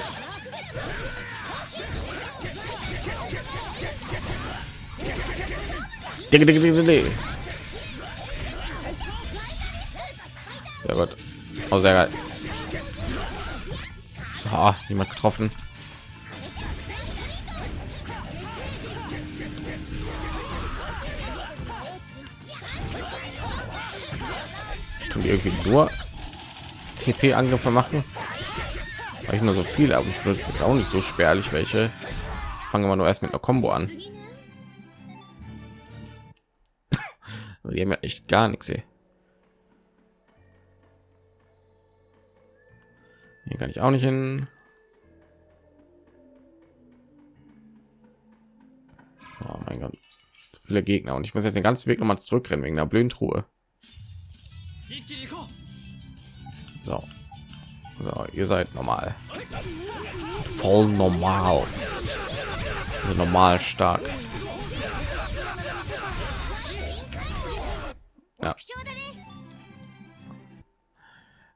Sehr gut. Oh, sehr geil. Ah, niemand getroffen. Tun die irgendwie nur TP-Angriffe machen? Weil ich nur so viele, aber ich benutze jetzt auch nicht so spärlich welche. Ich fange mal nur erst mit einer Combo an. 次ね Die haben ja echt gar nichts hier. Hier kann ich auch nicht hin. Oh mein Gott. So viele Gegner. Und ich muss jetzt den ganzen Weg nochmal zurückrennen wegen der blöden Truhe. So. so. ihr seid normal. Voll normal. Also normal stark. Ja.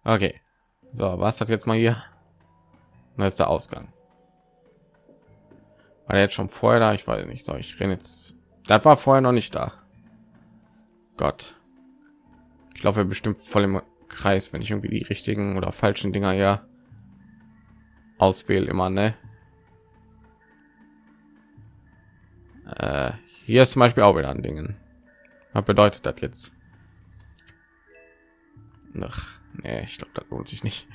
Okay. So, was hat jetzt mal hier? Da ist der Ausgang. War der jetzt schon vorher da? Ich weiß nicht. So, ich renne jetzt. Das war vorher noch nicht da. Gott. Ich laufe bestimmt voll im Kreis, wenn ich irgendwie die richtigen oder falschen Dinger ja auswähle immer, ne? Äh, hier ist zum Beispiel auch wieder an Dingen. Was bedeutet das jetzt? Ach, Nee, ich glaube, das lohnt sich nicht.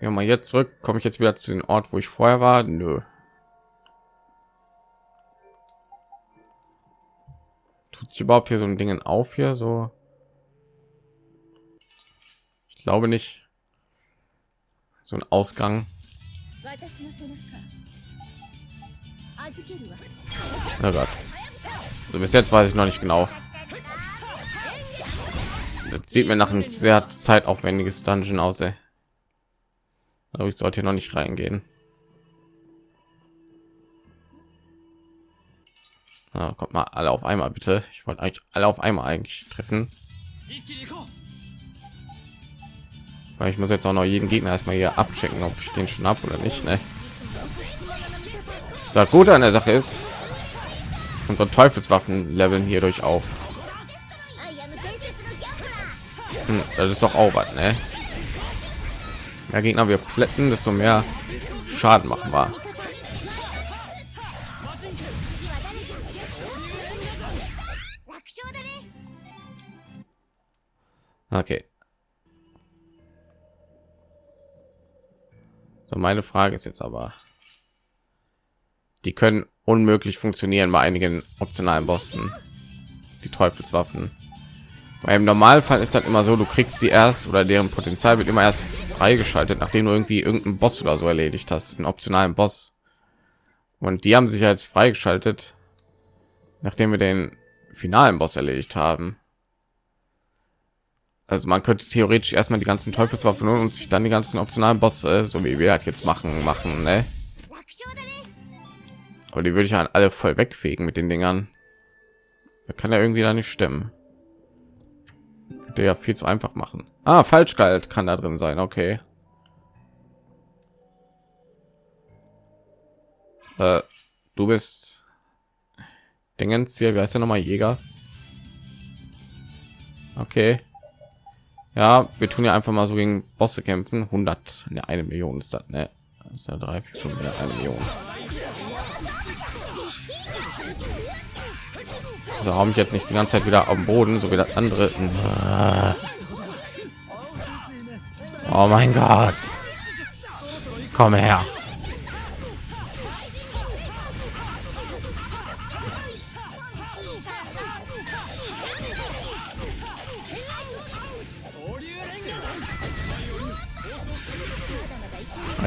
Gehen mal jetzt zurück. Komme ich jetzt wieder zu dem Ort, wo ich vorher war? Nö. Tut sich überhaupt hier so ein Dingen auf hier so? Ich glaube nicht. So ein Ausgang. Na oh Gott. Also bis jetzt weiß ich noch nicht genau. Das sieht mir nach einem sehr zeitaufwendiges Dungeon aus. Aber ich sollte hier noch nicht reingehen. Na, kommt mal alle auf einmal bitte. Ich wollte eigentlich alle auf einmal eigentlich treffen. Weil ich muss jetzt auch noch jeden Gegner erstmal hier abchecken, ob ich den schon ab oder nicht. Ne? Das halt Gute an der Sache ist, unsere Teufelswaffen leveln hierdurch auf. Hm, das ist doch auch was, ne? Mehr Gegner wir plätten, desto mehr Schaden machen wir. Okay. So, meine Frage ist jetzt aber, die können unmöglich funktionieren bei einigen optionalen Bossen. Die Teufelswaffen. Weil im Normalfall ist das immer so, du kriegst sie erst oder deren Potenzial wird immer erst freigeschaltet, nachdem du irgendwie irgendeinen Boss oder so erledigt hast, einen optionalen Boss. Und die haben sich jetzt freigeschaltet, nachdem wir den finalen Boss erledigt haben. Also man könnte theoretisch erstmal die ganzen Teufelswaffen und sich dann die ganzen optionalen Bosse, äh, so wie wir das jetzt machen, machen, ne? Aber die würde ich an alle voll wegfegen mit den Dingern. Da kann ja irgendwie da nicht stimmen. Könnte ja viel zu einfach machen. Ah, Falschgalt kann da drin sein, okay. Äh, du bist Dingens hier, wie heißt der nochmal Jäger? Okay. Ja, wir tun ja einfach mal so gegen Bosse kämpfen. 100, ne, eine Million ist das, ne? Das ist ja drei, vier, fünf, eine Million. Also ich jetzt nicht die ganze Zeit wieder am Boden, so wie das andere. Äh. Oh mein Gott. Komm her.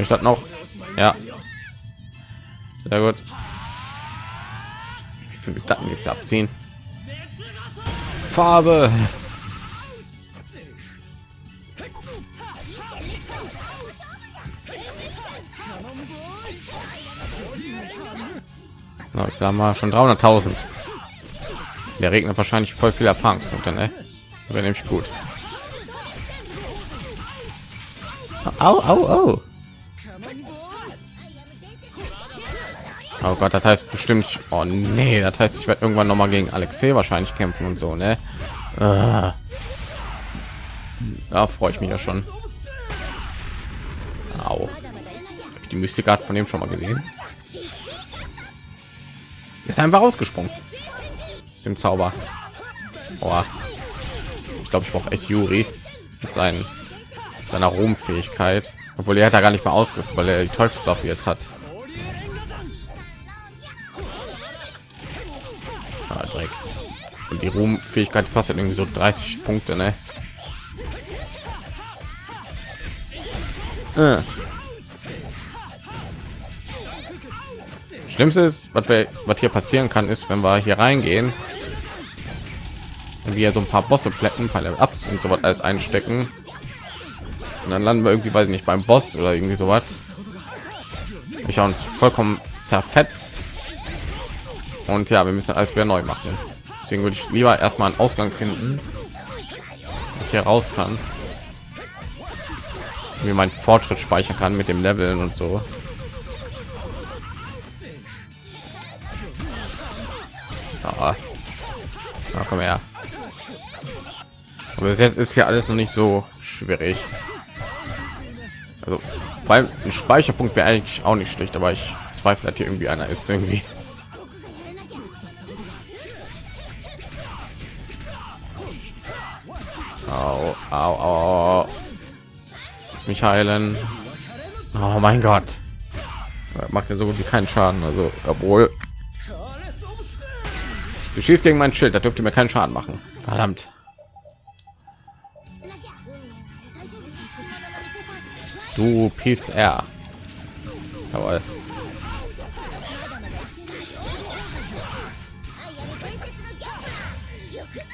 ich das noch? Ja. Sehr gut. Ich will mich dann jetzt abziehen. Farbe. So, ich sag mal schon 300.000. Der regnet wahrscheinlich voll viel Erfahrungspunkte, ne? Wäre nämlich gut. Au, au, au. Oh Gott, das heißt bestimmt. Oh nee, das heißt, ich werde irgendwann noch mal gegen Alexei wahrscheinlich kämpfen und so, ne? Ah. Da freue ich mich ja schon. Au. Hab ich die Mystikart von dem schon mal gesehen? Ist einfach ausgesprungen. Ist im Zauber. Oh. Ich glaube, ich brauche echt Juri mit seinen seiner Ruhmfähigkeit, obwohl er hat da gar nicht mehr ausgerüstet, weil er die Teufelswaffe jetzt hat. Ah, Dreck. Und die Ruhmfähigkeit kostet irgendwie so 30 Punkte, ne? Äh. Schlimmste ist, was, wir, was hier passieren kann, ist, wenn wir hier reingehen, wir so ein paar Bosse plätten, paar Ups und so was alles einstecken, und dann landen wir irgendwie, weiß ich nicht, beim Boss oder irgendwie so was. Ich habe uns vollkommen zerfetzt. Und ja, wir müssen alles wieder neu machen. Deswegen würde ich lieber erstmal einen Ausgang finden, ich hier raus kann. Wie mein Fortschritt speichern kann mit dem Leveln und so. Aber ja, komm her. Aber bis jetzt ist ja alles noch nicht so schwierig. Also, weil ein Speicherpunkt wäre eigentlich auch nicht schlecht, aber ich zweifle, dass hier irgendwie einer ist irgendwie. Au, au. Lass mich heilen. Oh mein Gott. Macht ja so gut wie keinen Schaden. Also, obwohl. Du schießt gegen mein Schild, da dürfte mir keinen Schaden machen. Verdammt. Du Peace R. Jawohl.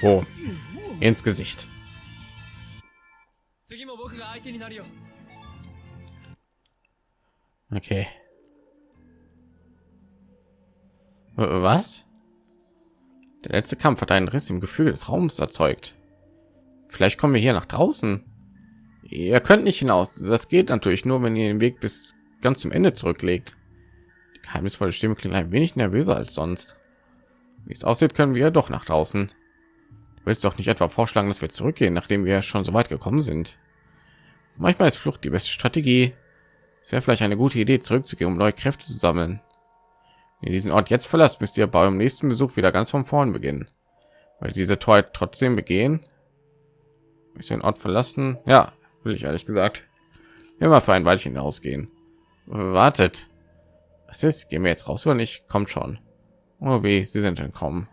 Oh. Ins Gesicht. Okay. Was? Der letzte Kampf hat einen Riss im Gefühl des Raums erzeugt. Vielleicht kommen wir hier nach draußen. Ihr könnt nicht hinaus. Das geht natürlich nur, wenn ihr den Weg bis ganz zum Ende zurücklegt. Die geheimnisvolle Stimme klingt ein wenig nervöser als sonst. Wie es aussieht, können wir doch nach draußen. Du willst doch nicht etwa vorschlagen, dass wir zurückgehen, nachdem wir schon so weit gekommen sind. Manchmal ist Flucht die beste Strategie. Es wäre vielleicht eine gute Idee, zurückzugehen, um neue Kräfte zu sammeln. Wenn ihr diesen Ort jetzt verlasst, müsst ihr beim nächsten Besuch wieder ganz von vorn beginnen. Weil diese Tor trotzdem begehen. Ist den Ort verlassen? Ja, will ich ehrlich gesagt immer für ein Weilchen ausgehen. Wartet, was ist? Gehen wir jetzt raus oder nicht? Kommt schon. Oh wie sie sind entkommen.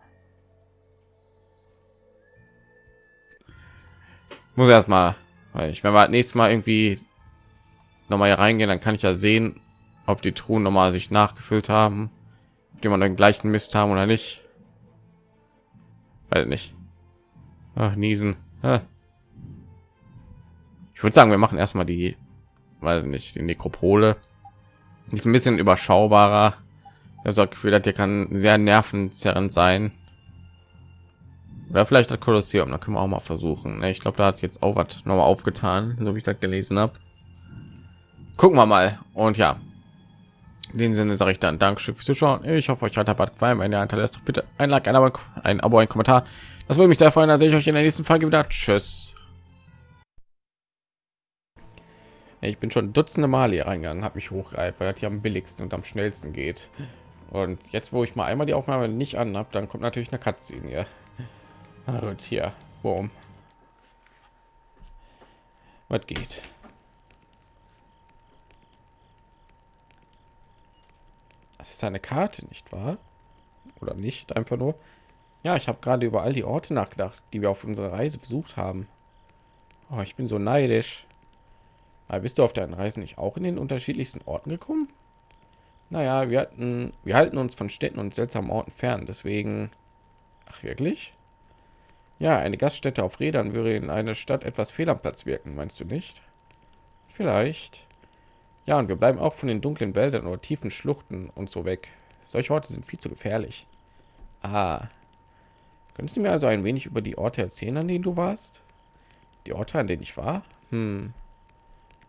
Muss erstmal, weil ich, wenn wir nächstes Mal irgendwie noch mal hier reingehen, dann kann ich ja sehen, ob die Truhen noch mal sich nachgefüllt haben, ob die man den gleichen Mist haben oder nicht. Weil nicht. Ach, niesen. Ich würde sagen, wir machen erstmal die, weiß nicht, die Nekropole. Ist ein bisschen überschaubarer. Ich habe das Gefühl, dass hier kann sehr nervenzerrend sein. Oder vielleicht das Kolosseum, da können wir auch mal versuchen. Ne? Ich glaube, da hat es jetzt auch was noch mal aufgetan, so wie ich das gelesen habe. Gucken wir mal. Und ja, in dem Sinne sage ich dann Dankeschön fürs Zuschauen. Ich hoffe, euch hat der Bad gefallen. Wenn ihr hinterlässt, doch bitte ein Like, ein Abo, ein Abo, ein Kommentar. Das würde mich sehr freuen. Dann sehe ich euch in der nächsten Folge wieder. Tschüss. ich bin schon dutzende Mal hier reingegangen, habe mich hochgereiht, weil das hier am billigsten und am schnellsten geht. Und jetzt, wo ich mal einmal die Aufnahme nicht an habe, dann kommt natürlich eine Cutscene hier. Na gut, hier, boom. Was geht? Das ist eine Karte, nicht wahr? Oder nicht, einfach nur. Ja, ich habe gerade über all die Orte nachgedacht, die wir auf unserer Reise besucht haben. Oh, ich bin so neidisch. Aber bist du auf deinen Reisen nicht auch in den unterschiedlichsten Orten gekommen? Naja, wir hatten, wir halten uns von Städten und seltsamen Orten fern, deswegen. Ach wirklich? Ja, eine Gaststätte auf Rädern würde in einer Stadt etwas fehl am Platz wirken, meinst du nicht? Vielleicht. Ja, und wir bleiben auch von den dunklen Wäldern oder tiefen Schluchten und so weg. Solche Orte sind viel zu gefährlich. Ah. Könntest du mir also ein wenig über die Orte erzählen, an denen du warst? Die Orte, an denen ich war? Hm.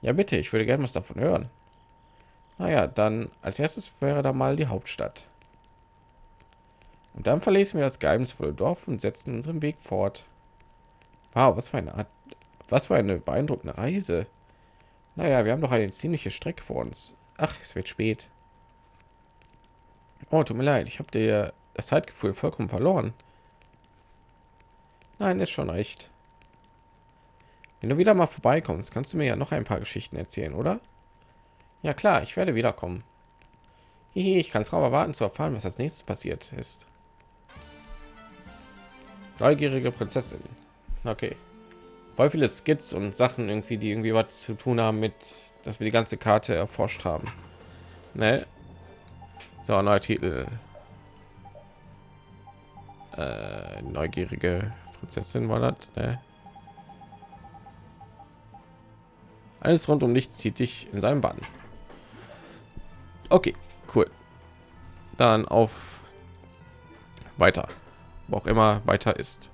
Ja, bitte, ich würde gerne was davon hören. Naja, dann als erstes wäre da mal die Hauptstadt. Und dann verließen wir das geheimnisvolle Dorf und setzten unseren Weg fort. Wow, was für eine Art, was für eine beeindruckende Reise. Naja, wir haben doch eine ziemliche Strecke vor uns. Ach, es wird spät. Oh, tut mir leid, ich habe dir das Zeitgefühl vollkommen verloren. Nein, ist schon recht. Wenn du wieder mal vorbeikommst, kannst du mir ja noch ein paar Geschichten erzählen, oder? Ja klar, ich werde wiederkommen. Hihi, ich kann es kaum erwarten zu erfahren, was als nächstes passiert ist. Neugierige Prinzessin. Okay. Voll viele Skits und Sachen irgendwie, die irgendwie was zu tun haben mit, dass wir die ganze Karte erforscht haben. Ne? So, neuer Titel. Äh, neugierige Prinzessin war das, ne? Alles rund um nichts zieht dich in seinem Bann. Okay, cool. Dann auf weiter, wo auch immer weiter ist.